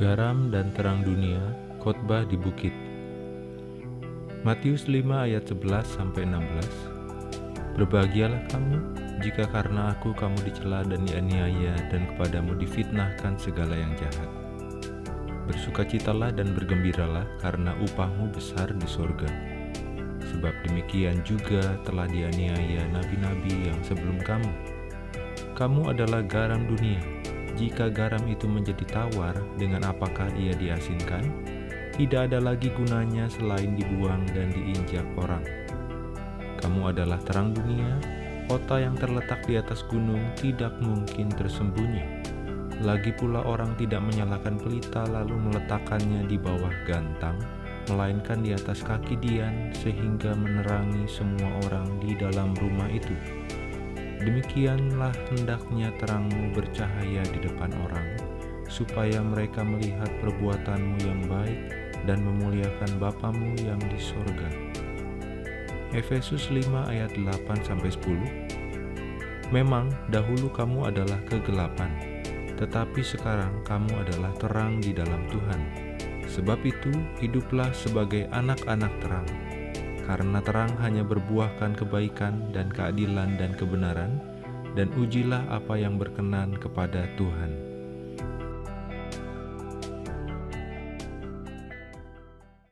Garam dan terang dunia, khotbah di bukit. Matius 5 ayat 11 sampai 16. Berbahagialah kamu jika karena aku kamu dicela dan dianiaya dan kepadamu difitnahkan segala yang jahat. Bersukacitalah dan bergembiralah karena upahmu besar di sorga. Sebab demikian juga telah dianiaya nabi-nabi yang sebelum kamu. Kamu adalah garam dunia. Jika garam itu menjadi tawar, dengan apakah ia diasinkan? Tidak ada lagi gunanya selain dibuang dan diinjak orang. Kamu adalah terang dunia, kota yang terletak di atas gunung tidak mungkin tersembunyi. Lagi pula orang tidak menyalakan pelita lalu meletakkannya di bawah gantang, melainkan di atas kaki Dian sehingga menerangi semua orang di dalam rumah itu. Demikianlah hendaknya terangmu bercahaya di depan orang, supaya mereka melihat perbuatanmu yang baik dan memuliakan Bapamu yang di sorga. Efesus 5 ayat 8-10 Memang dahulu kamu adalah kegelapan, tetapi sekarang kamu adalah terang di dalam Tuhan. Sebab itu, hiduplah sebagai anak-anak terang karena terang hanya berbuahkan kebaikan dan keadilan dan kebenaran, dan ujilah apa yang berkenan kepada Tuhan.